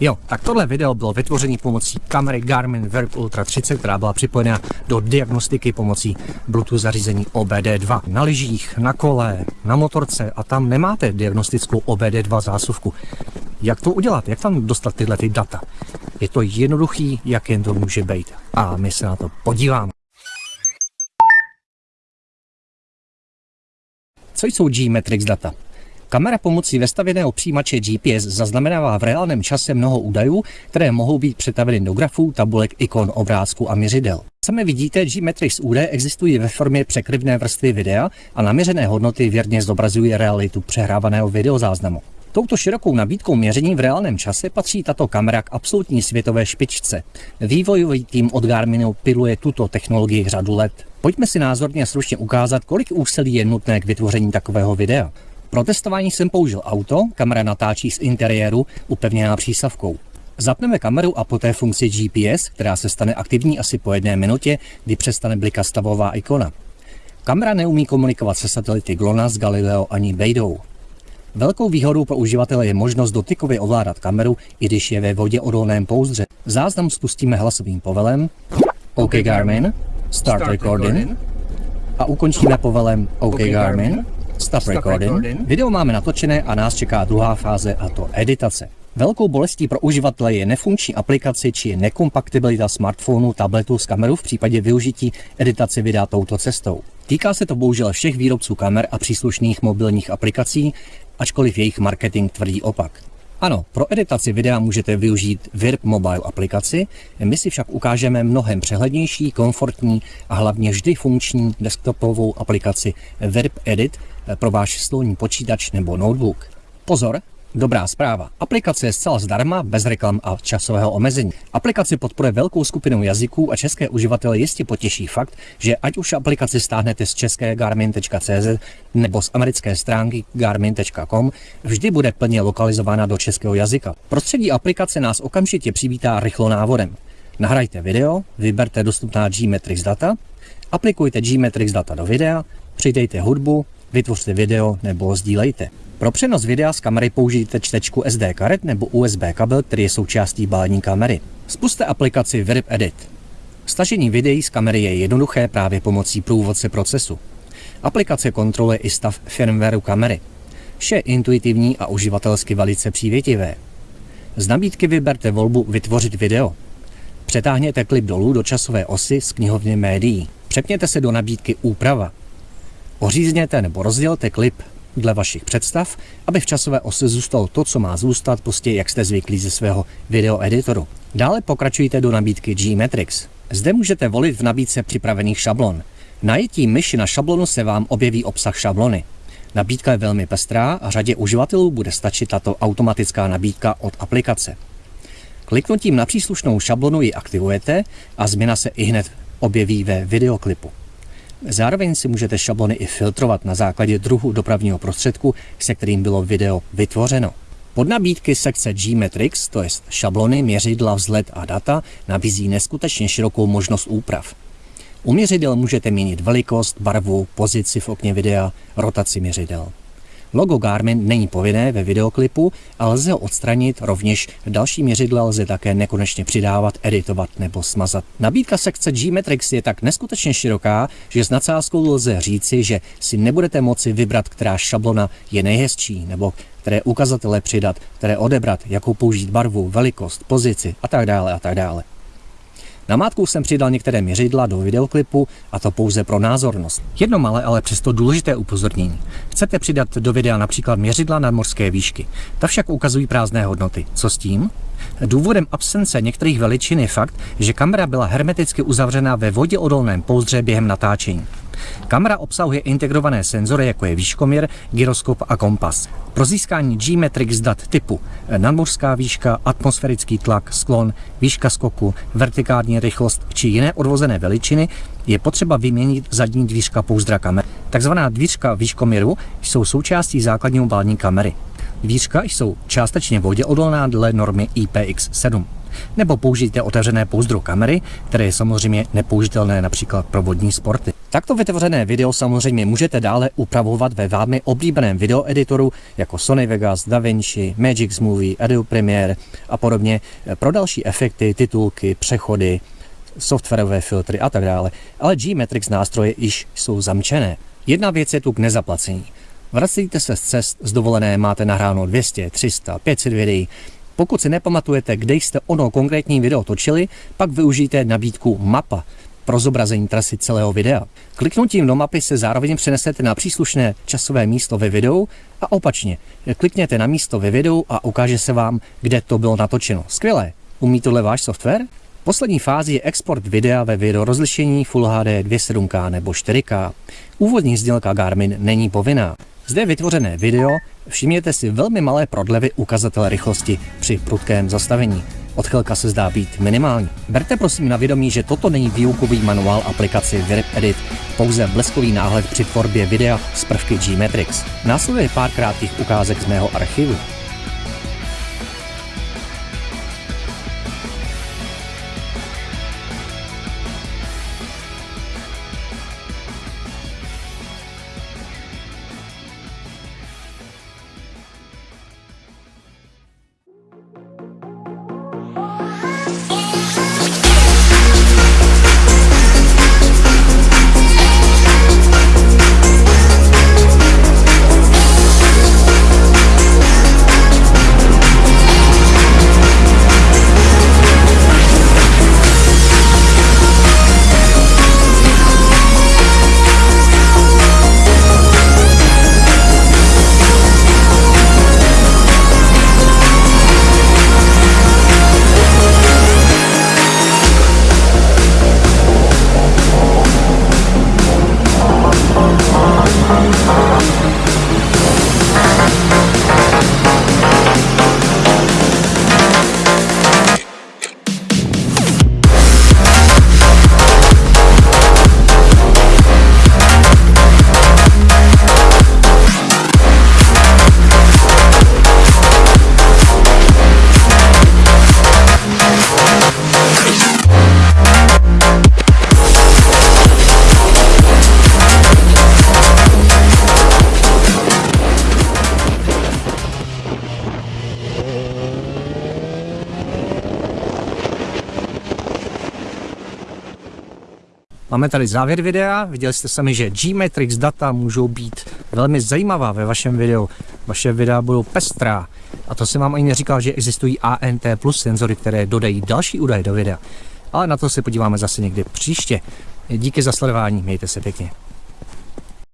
Jo, tak tohle video bylo vytvořené pomocí kamery Garmin Verb Ultra 30, která byla připojena do diagnostiky pomocí Bluetooth zařízení OBD2. Na lyžích, na kole, na motorce a tam nemáte diagnostickou OBD2 zásuvku. Jak to udělat? Jak tam dostat tyhle ty data? Je to jednoduchý, jak jen to může být. A my se na to podíváme. Co jsou G-Metrix data? Kamera pomocí vestavěného přijímače GPS zaznamenává v reálném čase mnoho údajů, které mohou být přetaveny do grafů, tabulek, ikon, obrázků a měřidel. Sami vidíte, G-Metrix údaje existují ve formě překryvné vrstvy videa a naměřené hodnoty věrně zobrazují realitu přehrávaného videozáznamu. Touto širokou nabídkou měření v reálném čase patří tato kamera k absolutní světové špičce. Vývojový tým od Garminu piluje tuto technologii řadu let. Pojďme si názorně stručně ukázat, kolik úsilí je nutné k vytvoření takového videa. Pro testování jsem použil auto, kamera natáčí z interiéru upevněná přísavkou. Zapneme kameru a poté funkci GPS, která se stane aktivní asi po jedné minutě, kdy přestane blikat stavová ikona. Kamera neumí komunikovat se satelity GLONASS, Galileo ani Beidou. Velkou výhodou pro uživatele je možnost dotykově ovládat kameru, i když je ve vodě odolném pouzdře. Záznam spustíme hlasovým povelem OK Garmin, Start Recording a ukončíme povelem OK Garmin, Stop recording. Video máme natočené a nás čeká druhá fáze a to editace. Velkou bolestí pro uživatele je nefunkční aplikace či nekompatibilita smartphonu, tabletu s kamerou v případě využití editace videa touto cestou. Týká se to bohužel všech výrobců kamer a příslušných mobilních aplikací, ačkoliv jejich marketing tvrdí opak. Ano, pro editaci videa můžete využít VIRB Mobile aplikaci, my si však ukážeme mnohem přehlednější, komfortní a hlavně vždy funkční desktopovou aplikaci VIRB Edit pro váš stolní počítač nebo notebook. Pozor, Dobrá zpráva. Aplikace je zcela zdarma, bez reklam a časového omezení. Aplikace podporuje velkou skupinu jazyků a české uživatele jistě potěší fakt, že ať už aplikaci stáhnete z české garmin.cz nebo z americké stránky garmin.com, vždy bude plně lokalizována do českého jazyka. Prostředí aplikace nás okamžitě přivítá rychlo návodem. Nahrajte video, vyberte dostupná G-Metrix data, aplikujte G-Metrix data do videa, přidejte hudbu, vytvořte video nebo sdílejte. Pro přenos videa z kamery použijte čtečku SD karet nebo USB kabel, který je součástí balení kamery. Spuste aplikaci Verb Edit. Stažení videí z kamery je jednoduché právě pomocí průvodce procesu. Aplikace kontroluje i stav firmwareu kamery. Vše je intuitivní a uživatelsky velice přívětivé. Z nabídky vyberte volbu Vytvořit video. Přetáhněte klip dolů do časové osy z knihovny médií. Přepněte se do nabídky Úprava. Ořízněte nebo rozdělte klip dle vašich představ, aby v časové ose zůstalo to, co má zůstat, prostě jak jste zvyklí ze svého videoeditoru. Dále pokračujte do nabídky G-Metrix. Zde můžete volit v nabídce připravených šablon. Najetí myši na šablonu se vám objeví obsah šablony. Nabídka je velmi pestrá a řadě uživatelů bude stačit tato automatická nabídka od aplikace. Kliknutím na příslušnou šablonu ji aktivujete a změna se i hned objeví ve videoklipu. Zároveň si můžete šablony i filtrovat na základě druhu dopravního prostředku, se kterým bylo video vytvořeno. Pod nabídky sekce G-Metrix, to je šablony, měřidla, vzhled a data, nabízí neskutečně širokou možnost úprav. U měřidel můžete měnit velikost, barvu, pozici v okně videa, rotaci měřidel. Logo Garmin není povinné ve videoklipu, ale lze ho odstranit, rovněž další měřidla lze také nekonečně přidávat, editovat nebo smazat. Nabídka sekce G-Metrix je tak neskutečně široká, že s nadsázkou lze říci, že si nebudete moci vybrat, která šablona je nejhezčí, nebo které ukazatele přidat, které odebrat, jakou použít barvu, velikost, pozici a tak dále a tak dále. Namátkou jsem přidal některé měřidla do videoklipu a to pouze pro názornost. Jedno malé, ale přesto důležité upozornění. Chcete přidat do videa například měřidla na morské výšky. Ta však ukazují prázdné hodnoty. Co s tím? Důvodem absence některých veličin je fakt, že kamera byla hermeticky uzavřena ve vodě odolném pouzdře během natáčení. Kamera obsahuje integrované senzory, jako je výškoměr, gyroskop a kompas. Pro získání G-Metrix dat typu nadmořská výška, atmosférický tlak, sklon, výška skoku, vertikální rychlost či jiné odvozené veličiny je potřeba vyměnit zadní dvířka pouzdra kamery. Takzvaná dvířka výškoměru jsou součástí základního balení kamery. Dvířka jsou částečně vodě odolná dle normy IPX7. Nebo použijte otevřené pouzdro kamery, které je samozřejmě nepoužitelné například pro vodní sporty. Takto vytvořené video samozřejmě můžete dále upravovat ve vámi oblíbeném videoeditoru jako Sony Vegas, DaVinci, Magix Movie, Adobe Premiere a podobně pro další efekty, titulky, přechody, softwarové filtry a tak dále, ale G-Matrix nástroje již jsou zamčené. Jedna věc je tu k nezaplacení. Vracíte se z cest, z dovolené máte nahráno 200, 300, 500 videí. Pokud si nepamatujete, kde jste ono konkrétní video točili, pak využijte nabídku Mapa pro zobrazení trasy celého videa. Kliknutím do mapy se zároveň přenesete na příslušné časové místo ve videu a opačně. Klikněte na místo ve videu a ukáže se vám, kde to bylo natočeno. Skvělé. Umí tohle váš software? Poslední fázi je export videa ve video rozlišení Full HD 2.7K nebo 4K. Úvodní sdělka Garmin není povinná. Zde vytvořené video, všimněte si velmi malé prodlevy ukazatele rychlosti při prudkém zastavení. Odchylka se zdá být minimální. Berte prosím na vědomí, že toto není výukový manuál aplikaci Virip Edit, pouze bleskový náhled při tvorbě videa z prvky G-Matrix. Následuje pár krátkých ukázek z mého archivu. Máme tady závěr videa, viděli jste sami, že G-Matrix data můžou být velmi zajímavá ve vašem videu. Vaše videa budou pestrá. A to jsem vám ani neříkal, že existují ANT plus senzory, které dodají další údaje do videa. Ale na to se podíváme zase někdy příště. Díky za sledování, mějte se pěkně.